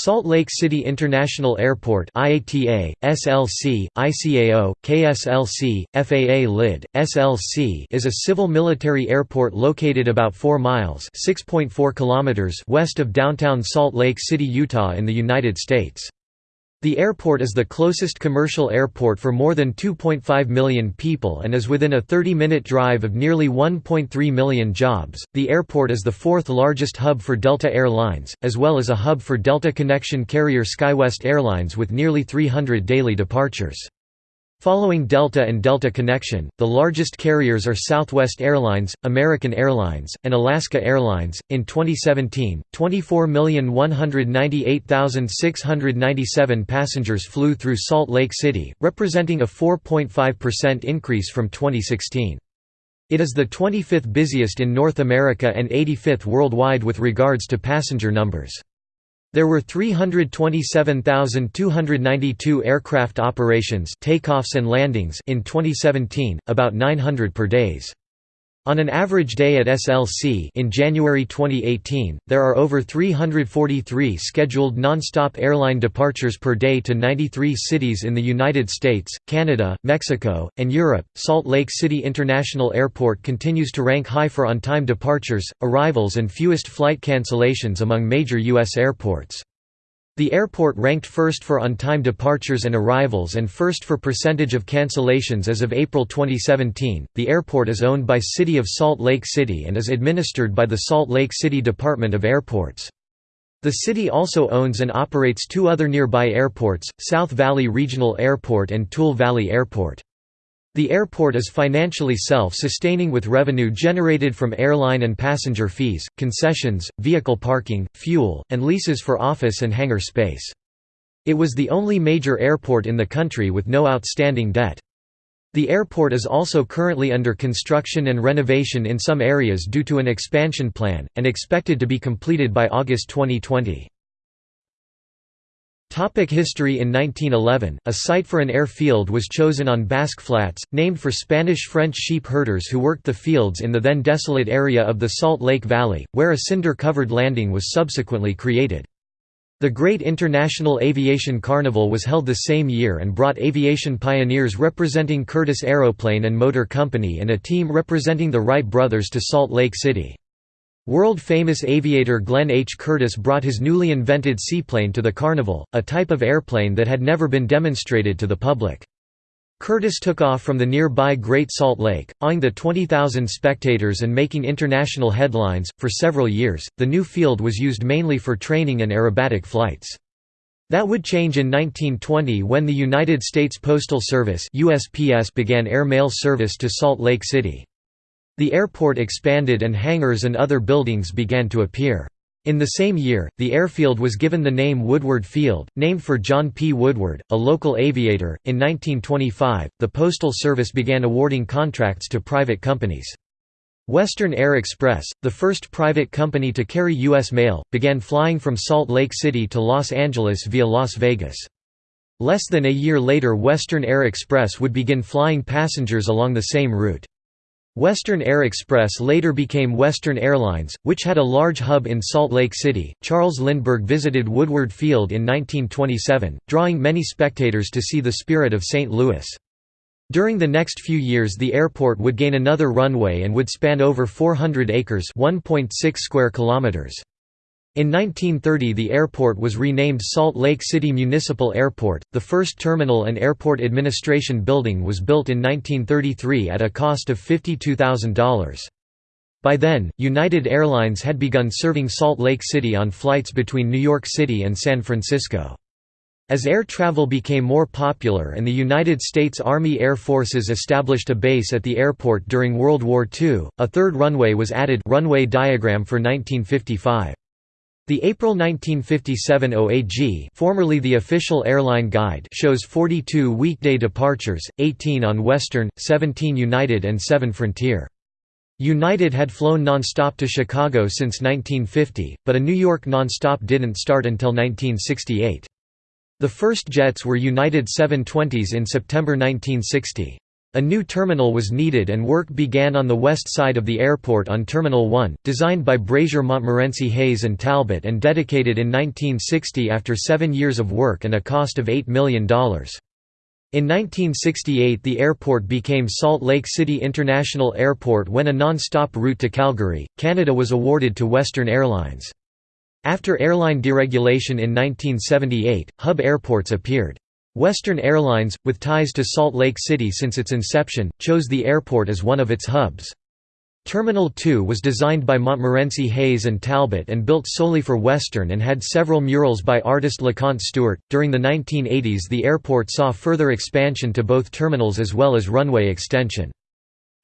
Salt Lake City International Airport IATA, SLC, ICAO, KSLC, FAA LID, SLC is a civil military airport located about 4 miles kilometers west of downtown Salt Lake City, Utah in the United States. The airport is the closest commercial airport for more than 2.5 million people and is within a 30 minute drive of nearly 1.3 million jobs. The airport is the fourth largest hub for Delta Air Lines, as well as a hub for Delta Connection carrier SkyWest Airlines with nearly 300 daily departures. Following Delta and Delta Connection, the largest carriers are Southwest Airlines, American Airlines, and Alaska Airlines. In 2017, 24,198,697 passengers flew through Salt Lake City, representing a 4.5% increase from 2016. It is the 25th busiest in North America and 85th worldwide with regards to passenger numbers. There were 327,292 aircraft operations takeoffs and landings in 2017, about 900 per days. On an average day at SLC in January 2018, there are over 343 scheduled non-stop airline departures per day to 93 cities in the United States, Canada, Mexico, and Europe. Salt Lake City International Airport continues to rank high for on-time departures, arrivals and fewest flight cancellations among major U.S. airports. The airport ranked first for on-time departures and arrivals and first for percentage of cancellations as of April 2017. The airport is owned by City of Salt Lake City and is administered by the Salt Lake City Department of Airports. The city also owns and operates two other nearby airports, South Valley Regional Airport and Tule Valley Airport. The airport is financially self-sustaining with revenue generated from airline and passenger fees, concessions, vehicle parking, fuel, and leases for office and hangar space. It was the only major airport in the country with no outstanding debt. The airport is also currently under construction and renovation in some areas due to an expansion plan, and expected to be completed by August 2020. Topic history In 1911, a site for an airfield was chosen on Basque Flats, named for Spanish-French sheep herders who worked the fields in the then desolate area of the Salt Lake Valley, where a cinder-covered landing was subsequently created. The Great International Aviation Carnival was held the same year and brought aviation pioneers representing Curtiss Aeroplane and Motor Company and a team representing the Wright brothers to Salt Lake City. World-famous aviator Glenn H. Curtiss brought his newly invented seaplane to the Carnival, a type of airplane that had never been demonstrated to the public. Curtiss took off from the nearby Great Salt Lake, awing the 20,000 spectators and making international headlines. For several years, the new field was used mainly for training and aerobatic flights. That would change in 1920 when the United States Postal Service USPS began air mail service to Salt Lake City. The airport expanded and hangars and other buildings began to appear. In the same year, the airfield was given the name Woodward Field, named for John P. Woodward, a local aviator. In 1925, the Postal Service began awarding contracts to private companies. Western Air Express, the first private company to carry U.S. mail, began flying from Salt Lake City to Los Angeles via Las Vegas. Less than a year later Western Air Express would begin flying passengers along the same route. Western Air Express later became Western Airlines, which had a large hub in Salt Lake City. Charles Lindbergh visited Woodward Field in 1927, drawing many spectators to see the Spirit of St. Louis. During the next few years the airport would gain another runway and would span over 400 acres 1.6 square kilometers. In 1930 the airport was renamed Salt Lake City Municipal Airport. The first terminal and airport administration building was built in 1933 at a cost of $52,000. By then, United Airlines had begun serving Salt Lake City on flights between New York City and San Francisco. As air travel became more popular and the United States Army Air Forces established a base at the airport during World War II, a third runway was added runway diagram for 1955. The April 1957 OAG formerly the official airline guide shows 42 weekday departures, 18 on Western, 17 United and 7 Frontier. United had flown nonstop to Chicago since 1950, but a New York nonstop didn't start until 1968. The first jets were United 720s in September 1960. A new terminal was needed and work began on the west side of the airport on Terminal 1, designed by Brazier Montmorency Hayes and Talbot and dedicated in 1960 after seven years of work and a cost of $8 million. In 1968 the airport became Salt Lake City International Airport when a non-stop route to Calgary, Canada was awarded to Western Airlines. After airline deregulation in 1978, hub airports appeared. Western Airlines, with ties to Salt Lake City since its inception, chose the airport as one of its hubs. Terminal 2 was designed by Montmorency Hayes and Talbot and built solely for Western and had several murals by artist LeConte Stewart. During the 1980s, the airport saw further expansion to both terminals as well as runway extension.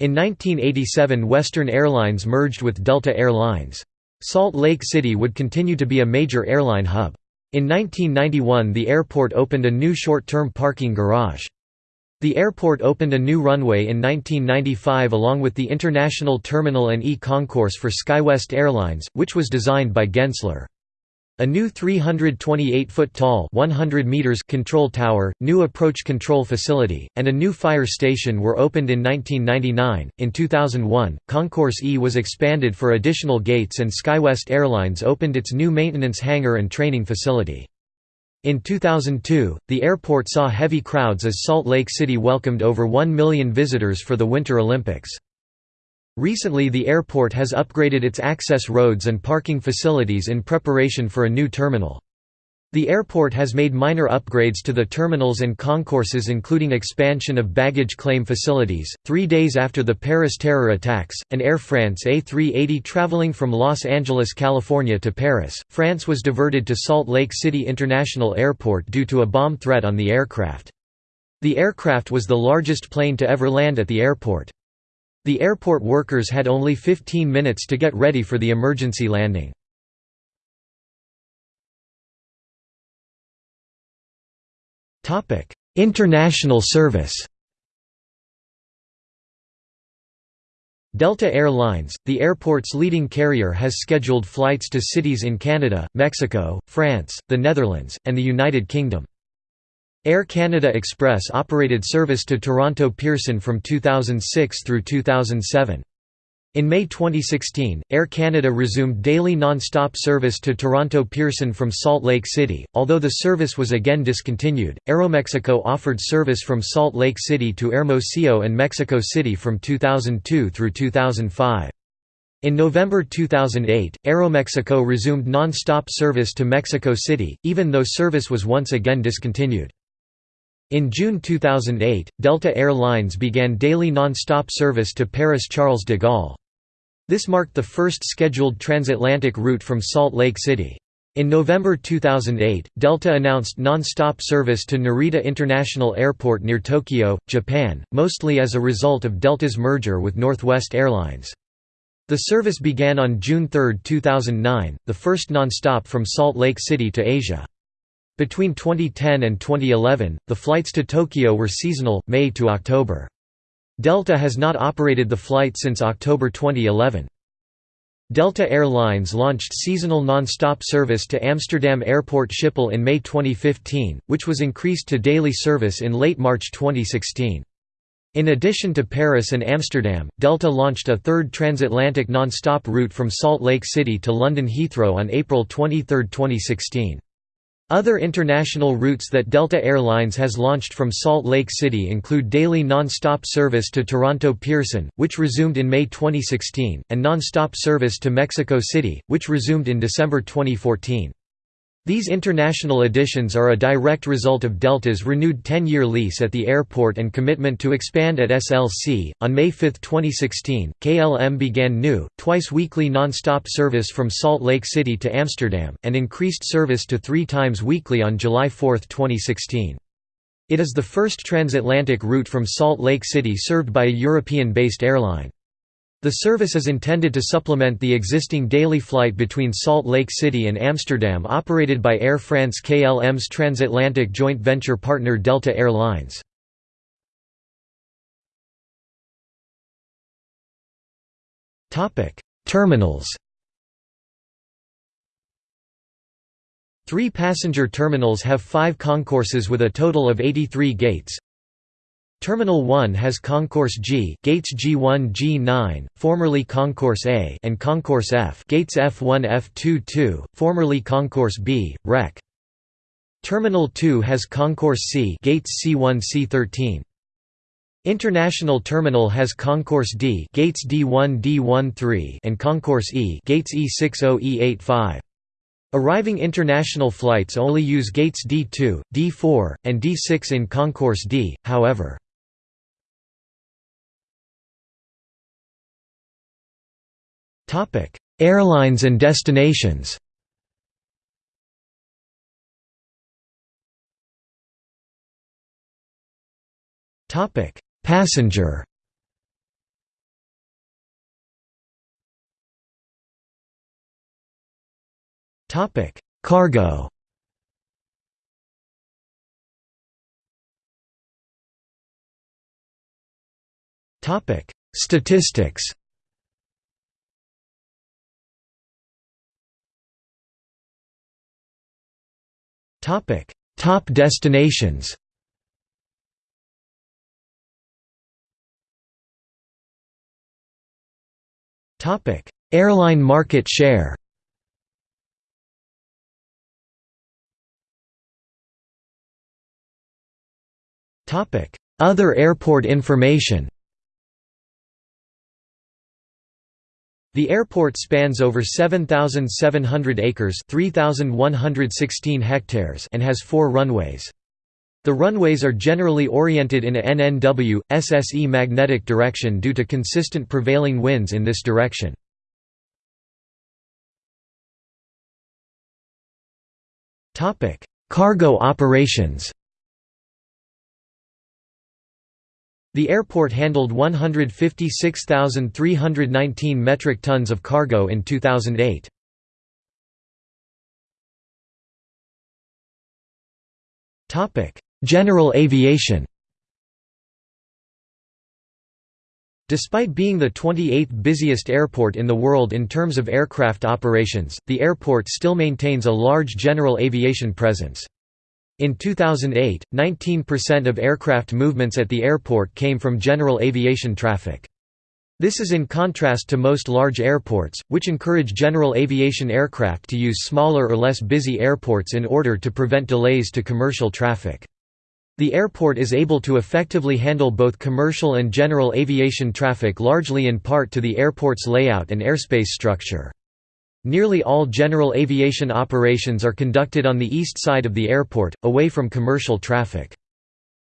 In 1987, Western Airlines merged with Delta Air Lines. Salt Lake City would continue to be a major airline hub. In 1991 the airport opened a new short-term parking garage. The airport opened a new runway in 1995 along with the International Terminal and E-Concourse for SkyWest Airlines, which was designed by Gensler. A new 328-foot tall 100 meters control tower, new approach control facility, and a new fire station were opened in 1999. In 2001, Concourse E was expanded for additional gates and SkyWest Airlines opened its new maintenance hangar and training facility. In 2002, the airport saw heavy crowds as Salt Lake City welcomed over 1 million visitors for the Winter Olympics. Recently the airport has upgraded its access roads and parking facilities in preparation for a new terminal. The airport has made minor upgrades to the terminals and concourses including expansion of baggage claim facilities. 3 days after the Paris terror attacks, an Air France A380 traveling from Los Angeles, California to Paris, France was diverted to Salt Lake City International Airport due to a bomb threat on the aircraft. The aircraft was the largest plane to ever land at the airport. The airport workers had only 15 minutes to get ready for the emergency landing. International service Delta Air Lines, the airport's leading carrier has scheduled flights to cities in Canada, Mexico, France, the Netherlands, and the United Kingdom. Air Canada Express operated service to Toronto Pearson from 2006 through 2007. In May 2016, Air Canada resumed daily non-stop service to Toronto Pearson from Salt Lake City, although the service was again discontinued. Aeromexico offered service from Salt Lake City to Hermosillo and Mexico City from 2002 through 2005. In November 2008, Aeromexico resumed non-stop service to Mexico City, even though service was once again discontinued. In June 2008, Delta Air Lines began daily non-stop service to Paris Charles de Gaulle. This marked the first scheduled transatlantic route from Salt Lake City. In November 2008, Delta announced non-stop service to Narita International Airport near Tokyo, Japan, mostly as a result of Delta's merger with Northwest Airlines. The service began on June 3, 2009, the first non-stop from Salt Lake City to Asia. Between 2010 and 2011, the flights to Tokyo were seasonal, May to October. Delta has not operated the flight since October 2011. Delta Air Lines launched seasonal non-stop service to Amsterdam Airport Schiphol in May 2015, which was increased to daily service in late March 2016. In addition to Paris and Amsterdam, Delta launched a third transatlantic non-stop route from Salt Lake City to London Heathrow on April 23, 2016. Other international routes that Delta Air Lines has launched from Salt Lake City include daily non-stop service to Toronto Pearson, which resumed in May 2016, and non-stop service to Mexico City, which resumed in December 2014. These international additions are a direct result of Delta's renewed 10 year lease at the airport and commitment to expand at SLC. On May 5, 2016, KLM began new, twice weekly non stop service from Salt Lake City to Amsterdam, and increased service to three times weekly on July 4, 2016. It is the first transatlantic route from Salt Lake City served by a European based airline. The service is intended to supplement the existing daily flight between Salt Lake City and Amsterdam operated by Air France KLM's transatlantic joint venture partner Delta Air Lines. Terminals Three passenger terminals have five concourses with a total of 83 gates. Terminal 1 has Concourse G, gates G1, G9, formerly Concourse A, and Concourse F, gates F1, F2, formerly Concourse B, Rec. Terminal 2 has Concourse C, gates C1, C13. International Terminal has Concourse D, gates D1, D13, and Concourse E, gates E60, E85. Arriving international flights only use gates D2, D4, and D6 in Concourse D, however. Topic: Airlines and destinations. Topic: Passenger. Topic: Cargo. Topic: Statistics. Topic: Top destinations. Topic: Airline market share. Topic: Other airport information. The airport spans over 7,700 acres 3,116 hectares and has four runways. The runways are generally oriented in a NNW, SSE magnetic direction due to consistent prevailing winds in this direction. Cargo operations The airport handled 156,319 metric tons of cargo in 2008. General aviation Despite being the 28th busiest airport in the world in terms of aircraft operations, the airport still maintains a large general aviation presence. In 2008, 19% of aircraft movements at the airport came from general aviation traffic. This is in contrast to most large airports, which encourage general aviation aircraft to use smaller or less busy airports in order to prevent delays to commercial traffic. The airport is able to effectively handle both commercial and general aviation traffic largely in part to the airport's layout and airspace structure. Nearly all general aviation operations are conducted on the east side of the airport, away from commercial traffic.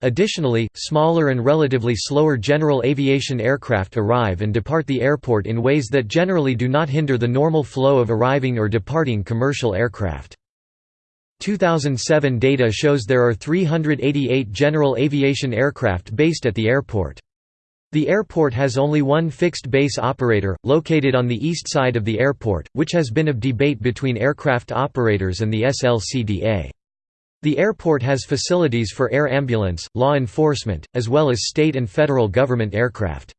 Additionally, smaller and relatively slower general aviation aircraft arrive and depart the airport in ways that generally do not hinder the normal flow of arriving or departing commercial aircraft. 2007 data shows there are 388 general aviation aircraft based at the airport. The airport has only one fixed base operator, located on the east side of the airport, which has been of debate between aircraft operators and the SLCDA. The airport has facilities for air ambulance, law enforcement, as well as state and federal government aircraft.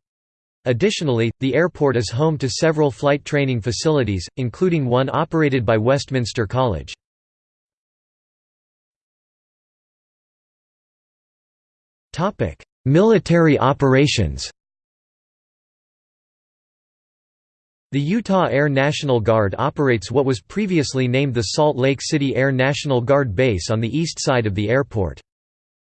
Additionally, the airport is home to several flight training facilities, including one operated by Westminster College. Military operations The Utah Air National Guard operates what was previously named the Salt Lake City Air National Guard Base on the east side of the airport.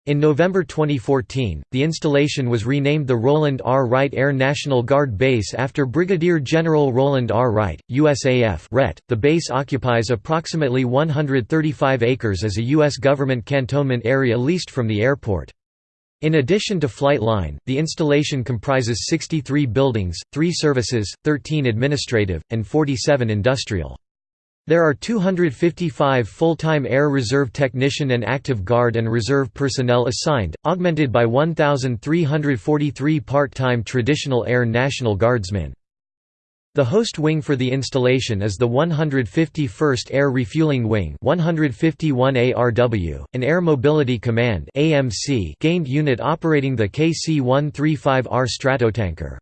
In November 2014, the installation was renamed the Roland R. Wright Air National Guard Base after Brigadier General Roland R. Wright, USAF. .The base occupies approximately 135 acres as a U.S. government cantonment area leased from the airport. In addition to Flight Line, the installation comprises 63 buildings, 3 services, 13 administrative, and 47 industrial. There are 255 full-time Air Reserve Technician and Active Guard and Reserve personnel assigned, augmented by 1,343 part-time Traditional Air National Guardsmen. The host wing for the installation is the 151st Air Refueling Wing 151 ARW, an Air Mobility Command AMC gained unit operating the KC-135R Stratotanker.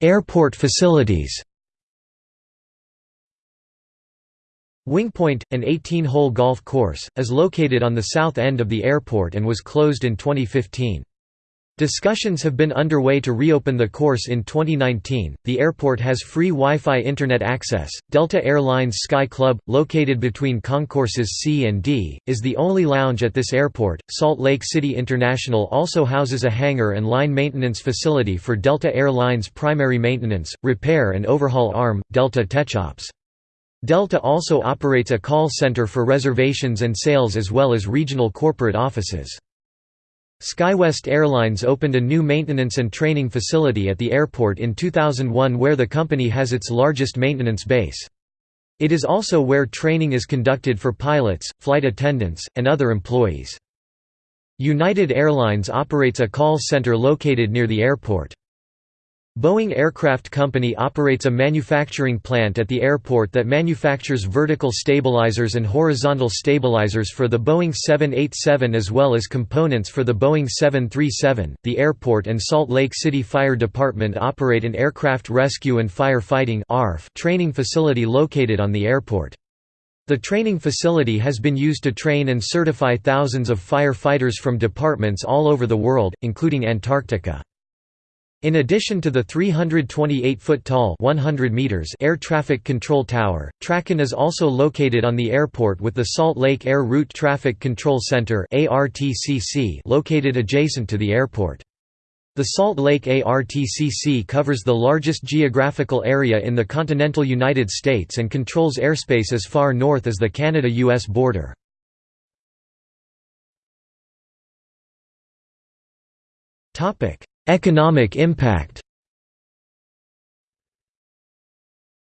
Airport facilities Wingpointe, an 18-hole golf course, is located on the south end of the airport and was closed in 2015. Discussions have been underway to reopen the course in 2019. The airport has free Wi Fi Internet access. Delta Airlines Sky Club, located between concourses C and D, is the only lounge at this airport. Salt Lake City International also houses a hangar and line maintenance facility for Delta Airlines' primary maintenance, repair, and overhaul arm, Delta Techops. Delta also operates a call center for reservations and sales as well as regional corporate offices. SkyWest Airlines opened a new maintenance and training facility at the airport in 2001 where the company has its largest maintenance base. It is also where training is conducted for pilots, flight attendants, and other employees. United Airlines operates a call center located near the airport. Boeing Aircraft Company operates a manufacturing plant at the airport that manufactures vertical stabilizers and horizontal stabilizers for the Boeing 787 as well as components for the Boeing 737. The airport and Salt Lake City Fire Department operate an aircraft rescue and firefighting (ARF) training facility located on the airport. The training facility has been used to train and certify thousands of firefighters from departments all over the world, including Antarctica. In addition to the 328-foot-tall air traffic control tower, TRACON is also located on the airport with the Salt Lake Air Route Traffic Control Center located adjacent to the airport. The Salt Lake ARTCC covers the largest geographical area in the continental United States and controls airspace as far north as the Canada-US border. Topic: Economic impact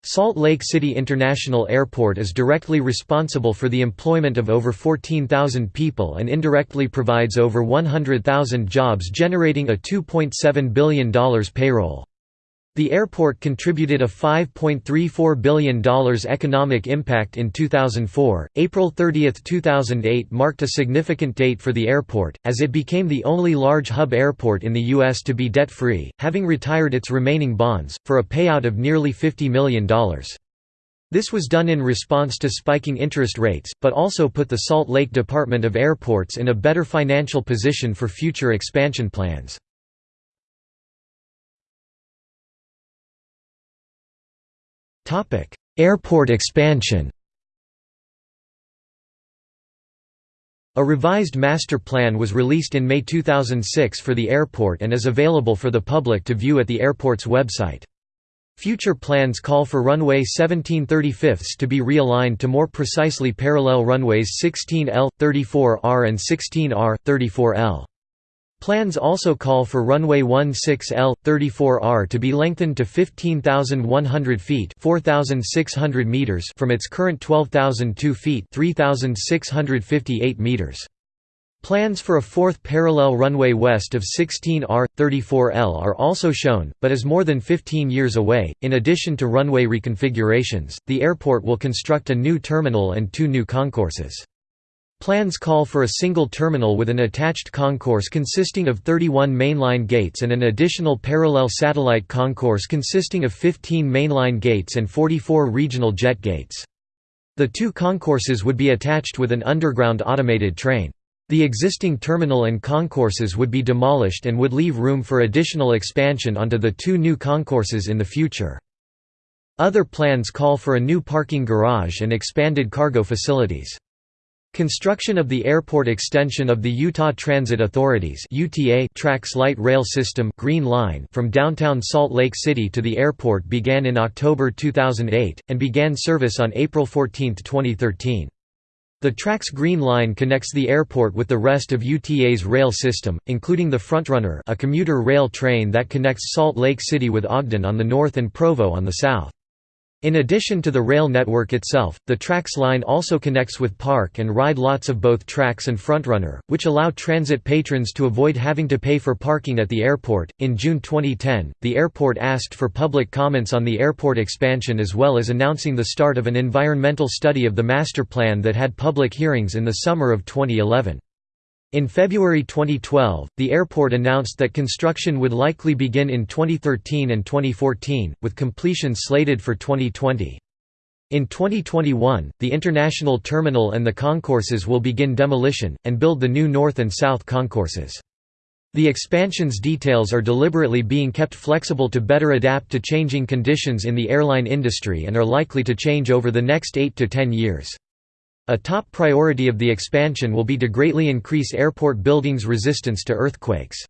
Salt Lake City International Airport is directly responsible for the employment of over 14,000 people and indirectly provides over 100,000 jobs generating a $2.7 billion payroll. The airport contributed a $5.34 billion economic impact in 2004. April 30, 2008 marked a significant date for the airport, as it became the only large hub airport in the U.S. to be debt free, having retired its remaining bonds, for a payout of nearly $50 million. This was done in response to spiking interest rates, but also put the Salt Lake Department of Airports in a better financial position for future expansion plans. Airport expansion A revised master plan was released in May 2006 for the airport and is available for the public to view at the airport's website. Future plans call for runway 1735 to be realigned to more precisely parallel runways 16L, 34R and 16R, 34L. Plans also call for runway 16L, 34R to be lengthened to 15,100 feet meters from its current 12,002 feet 3,658 meters. Plans for a fourth parallel runway west of 16R, 34L are also shown, but is more than 15 years away. In addition to runway reconfigurations, the airport will construct a new terminal and two new concourses. Plans call for a single terminal with an attached concourse consisting of 31 mainline gates and an additional parallel satellite concourse consisting of 15 mainline gates and 44 regional jet gates. The two concourses would be attached with an underground automated train. The existing terminal and concourses would be demolished and would leave room for additional expansion onto the two new concourses in the future. Other plans call for a new parking garage and expanded cargo facilities. Construction of the airport extension of the Utah Transit Authority's UTA TRAX light rail system Green Line from downtown Salt Lake City to the airport began in October 2008, and began service on April 14, 2013. The TRAX Green Line connects the airport with the rest of UTA's rail system, including the Frontrunner a commuter rail train that connects Salt Lake City with Ogden on the north and Provo on the south. In addition to the rail network itself, the TRAX line also connects with park and ride lots of both TRAX and Frontrunner, which allow transit patrons to avoid having to pay for parking at the airport. In June 2010, the airport asked for public comments on the airport expansion as well as announcing the start of an environmental study of the master plan that had public hearings in the summer of 2011. In February 2012, the airport announced that construction would likely begin in 2013 and 2014, with completion slated for 2020. In 2021, the international terminal and the concourses will begin demolition, and build the new north and south concourses. The expansion's details are deliberately being kept flexible to better adapt to changing conditions in the airline industry and are likely to change over the next 8 to 10 years. A top priority of the expansion will be to greatly increase airport buildings' resistance to earthquakes.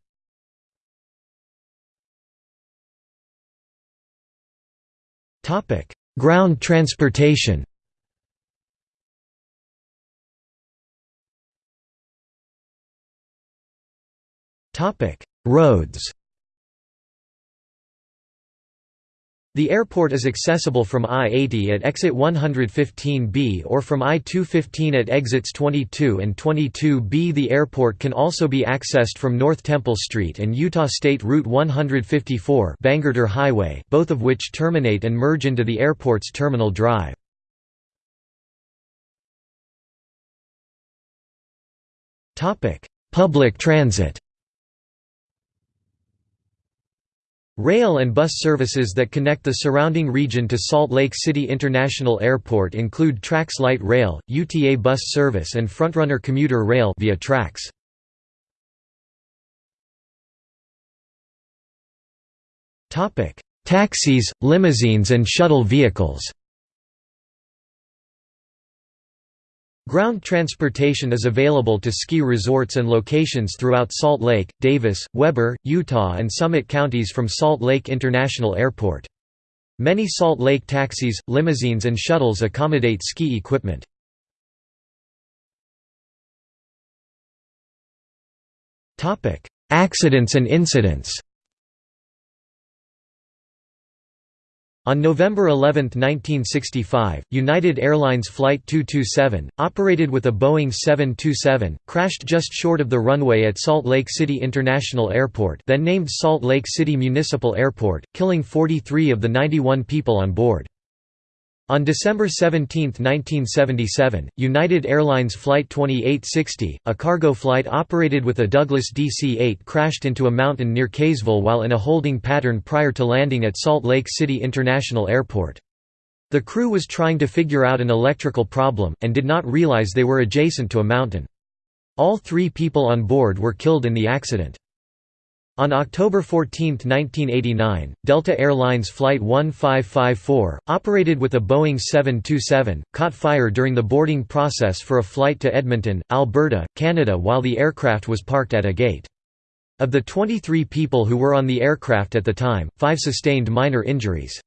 Ground transportation Roads The airport is accessible from I-80 at exit 115B or from I-215 at exits 22 and 22B. The airport can also be accessed from North Temple Street and Utah State Route 154 Bangerter Highway, both of which terminate and merge into the airport's Terminal Drive. Public transit Rail and bus services that connect the surrounding region to Salt Lake City International Airport include Trax Light Rail, UTA bus service and Frontrunner commuter rail via Trax. Taxis, limousines and shuttle vehicles Ground transportation is available to ski resorts and locations throughout Salt Lake, Davis, Weber, Utah and Summit counties from Salt Lake International Airport. Many Salt Lake taxis, limousines and shuttles accommodate ski equipment. Accidents and incidents On November 11, 1965, United Airlines Flight 227, operated with a Boeing 727, crashed just short of the runway at Salt Lake City International Airport then named Salt Lake City Municipal Airport, killing 43 of the 91 people on board. On December 17, 1977, United Airlines Flight 2860, a cargo flight operated with a Douglas DC-8 crashed into a mountain near Kaysville while in a holding pattern prior to landing at Salt Lake City International Airport. The crew was trying to figure out an electrical problem, and did not realize they were adjacent to a mountain. All three people on board were killed in the accident. On October 14, 1989, Delta Airlines Flight 1554, operated with a Boeing 727, caught fire during the boarding process for a flight to Edmonton, Alberta, Canada while the aircraft was parked at a gate. Of the 23 people who were on the aircraft at the time, five sustained minor injuries.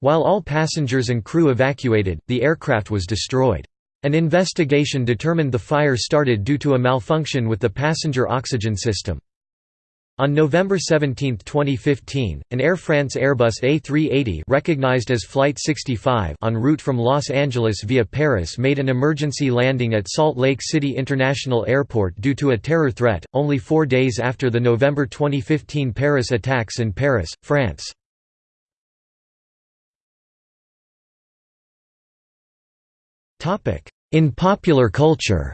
While all passengers and crew evacuated, the aircraft was destroyed. An investigation determined the fire started due to a malfunction with the passenger oxygen system. On November 17, 2015, an Air France Airbus A380 recognized as Flight 65 en route from Los Angeles via Paris made an emergency landing at Salt Lake City International Airport due to a terror threat, only four days after the November 2015 Paris attacks in Paris, France. In popular culture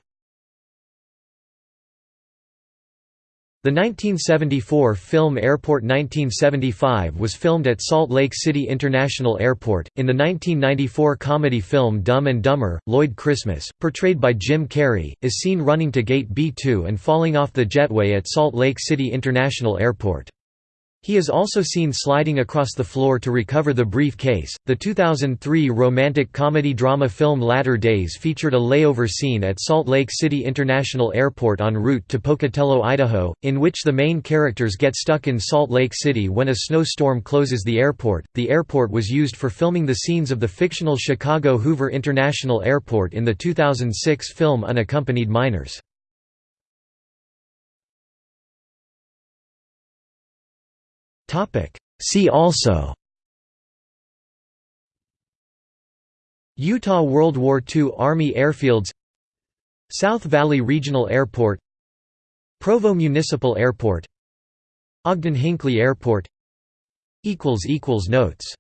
The 1974 film Airport 1975 was filmed at Salt Lake City International Airport. In the 1994 comedy film Dumb and Dumber, Lloyd Christmas, portrayed by Jim Carrey, is seen running to Gate B2 and falling off the jetway at Salt Lake City International Airport. He is also seen sliding across the floor to recover the briefcase. The 2003 romantic comedy drama film Latter Days featured a layover scene at Salt Lake City International Airport en route to Pocatello, Idaho, in which the main characters get stuck in Salt Lake City when a snowstorm closes the airport. The airport was used for filming the scenes of the fictional Chicago Hoover International Airport in the 2006 film Unaccompanied Minors. See also Utah World War II Army Airfields South Valley Regional Airport Provo Municipal Airport Ogden-Hinckley Airport Notes